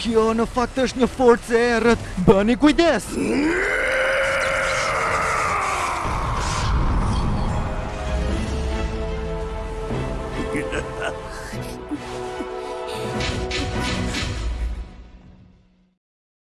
Kjo në fakt është një forcë e errët. Bëni kujdes.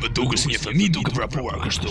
Më dukesh si një fëmijë duke vrapuar kështu.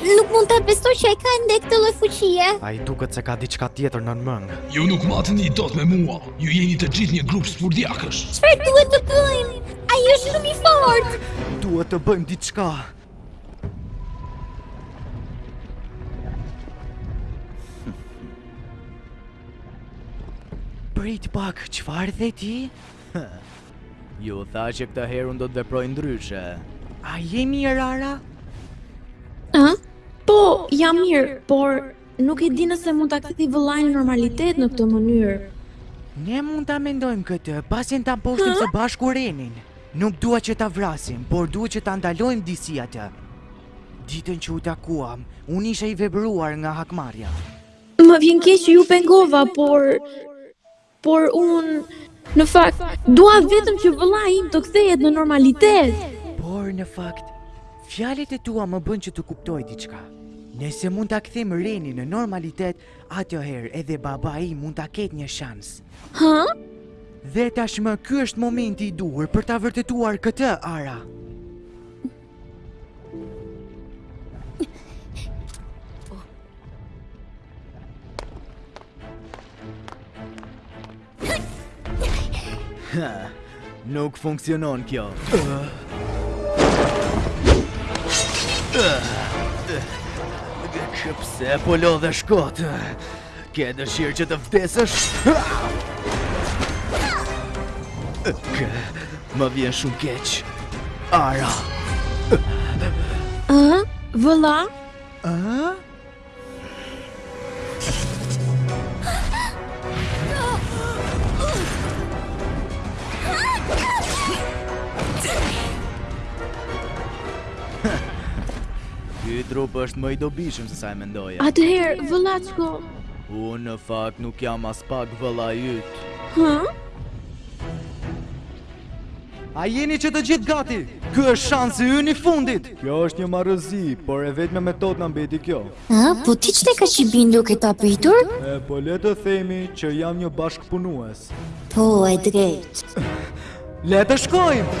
Nuk mund të besoj që e ka ende këtë lloj fuqie. Ai duket se ka diçka tjetër nën mëngë. Ju nuk mateni dot me mua. Ju jeni të gjithë një grup spurdhjakësh. Çfarë duhet të bëjmë? Ai është shumë i fortë. Duhet të bëjmë diçka. Prit pak, çfarë the ti? Ju thashë që këtë herë unë do të veproj ndryshe. A je mirë, Ara? A? Po, jam mirë, por Nuk e di nëse mund ta kthej vëllain në normalitet në këtë mënyrë. Ne mund ta mendojmë këtë, pasi ta mposhtim së bashku Renin. Nuk dua që ta vrasim, por duhet që ta ndalojmë disi atë. Ditën që u takuam, unë isha i verbuar nga hakmarrja. Më vjen keq që ju pengova, por Por unë, në fakt, dua vetëm që vëllai im të kthehet në normalitet. Por në fakt, fjalët e tua më bënë që të kuptoj diçka. Nëse mund ta kthejmë Renin në normalitet, atëherë edhe babai mund ta ketë një shans. Hë? Dhe tashmë ky është momenti i duhur për ta vërtetuar këtë, Ara. Ha, nuk funksionon kjo. Pse po lodhesh kot? Ke dëshirë që të vdesësh? Kë, më vjen shumë keq. Ara. Ëh, vëlla? Ëh? Ky trup është më i dobishëm se sa e mendoja. Atëherë, vëllaçko. Unë në fakt nuk jam aspak vëllai yt. Hë? A jeni që të gjithë gati? Ky është shansi ynë i fundit. Kjo është një marrëzi, por e vetmja metodë na mbeti kjo. A, po ty ç'të ka që u binde kaq papritur? E, po le të themi që jam një bashkëpunues. Po, e drejtë. Le të shkojmë.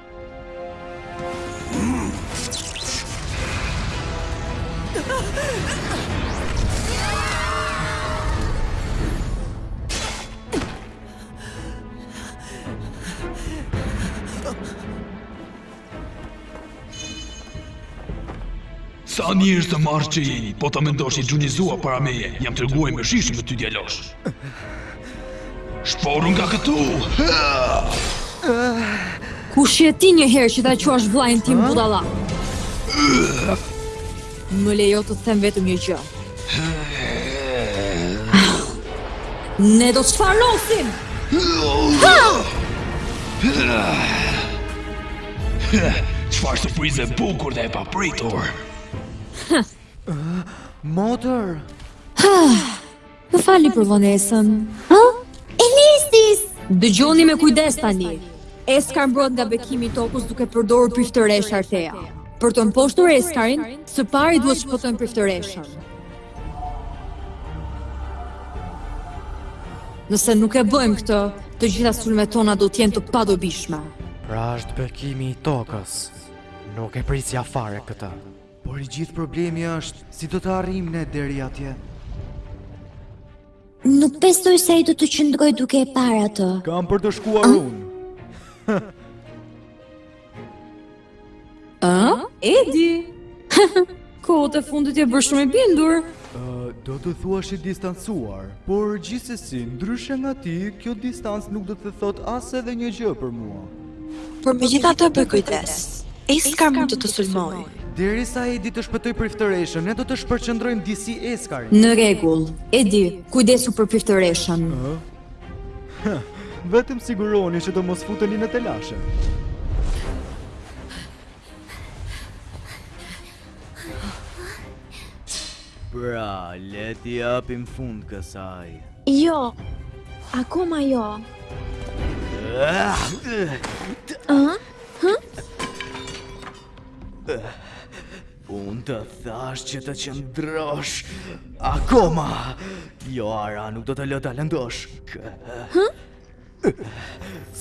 Sa njerëz të marrë që jeni, po ta mendosh i gjunjëzuar para meje, jam treguar i mëshirshëm me ty djalosh. Shporu nga këtu! Kush je ti një herë që ta quash vëllain tim budalla? Më lejo të them vetëm një gjë. Ne do të të shfarosim! Ha! Çfarë surprize e bukur dhe e papritur. Motër. Më falni për vonesën. Hë? Elistis! Dëgjoni me kujdes tani. Eskar mbrohet nga bekimi i tokës duke përdorur priftëreshë Artea. Për të mposhtur Eskarin, së pari duhet të shpëtojmë priftëreshën. Nëse nuk e bëjmë këtë, të gjitha sulmet tona do të jenë të padobishme. Pra është bekimi i tokës. Nuk e prisja fare këtë. Por i gjithë problemi është si do të arrijmë ne deri atje. Nuk besoj se ai do të qëndrojë duke e parë atë. Kam për të shkuar unë. Ah, Edi. Kohët e fundit je bërë shumë i bindur. Uh, do të thuash i distancuar, por gjithsesi, ndryshe nga ti, kjo distancë nuk do të thotë as edhe një gjë për mua. Por megjithatë bëj kujdes, Eskar mund të të sulmojë. Derisa Edi të shpëtojë priftëreshën, ne do të shpërqendrojmë disi Eskarin. Në rregull, Edi, kujdesu për priftëreshën. Vetëm sigurohuni që të mos futeni në telashe. Pra, le t'i japim fund kësaj. Jo, akoma jo. Unë të thashë që të qëndrosh Akoma Jo Ara nuk do të lë ta lëndosh Hë?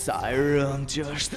Sa e rëndë që është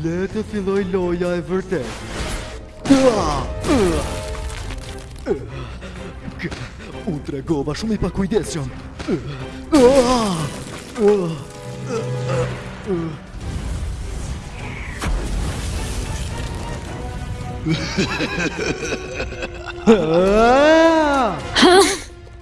Le të fillojë loja e vërtetë. U tregova shumë i pakujdesshëm. Ha!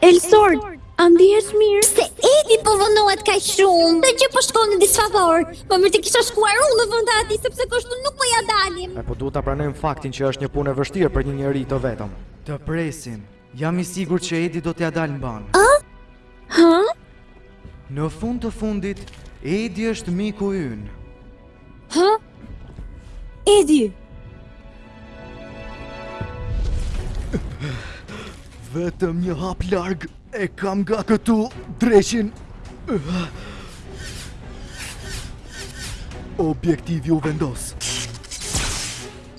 Elsord, a ndihesh mirë? Pse Edi po vonohet kaq shumë? Çdo gjë po shkon në disfavor. Më mirë të kisha shkuar unë në vend të atij sepse kështu nuk po ia dalim. Epo duhet ta pranojmë faktin që është një punë e vështirë për një njeri të vetëm. Të presim. Jam i sigurt që Edi do t'ia dalë mbanë. Ë? Hë? Në fund të fundit, Edi është miku ynë. Hë? Edi! Vetëm një hap larg e kam nga këtu dreqin. Objektivi u vendos.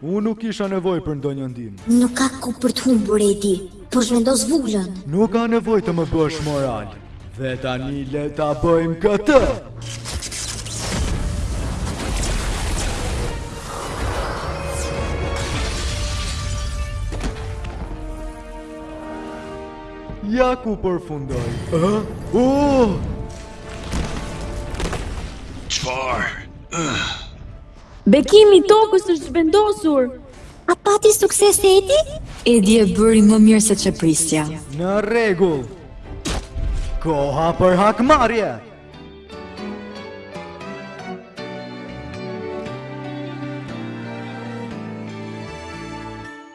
Unë nuk kisha nevojë për ndonjë ndihmë. Nuk ka kohë për të humbur Edi, por zhvendos vulën. Nuk ka nevojë të më bësh moral. Dhe tani le ta bëjmë këtë. Ja ku përfundoi. Ë? U! Çfarë? Bekimi i tokës është zhvendosur! A pati sukses Edi? Edi e bëri më mirë se ç'e prisja. Në rregull! Koha për hakmarrje!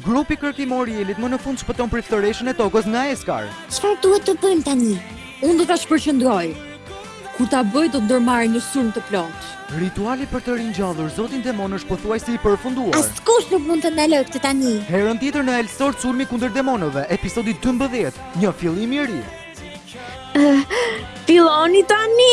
Grupi kërkimor i Elit më në fund shpëton priftëreshen e tokës nga Eskar. Çfarë duhet të bëjmë tani? Unë do ta shpërqendroj. Kur ta bëj do të ndërmarrim një sulm të plotë. Rituali për të ringjallur zotin demon është pothuajse i përfunduar. Askush nuk mund ta ndalojë këtë tani. Herën tjetër në Elsord sulmi kundër demonëve, episodi 12, një fillim i ri. Filloni tani.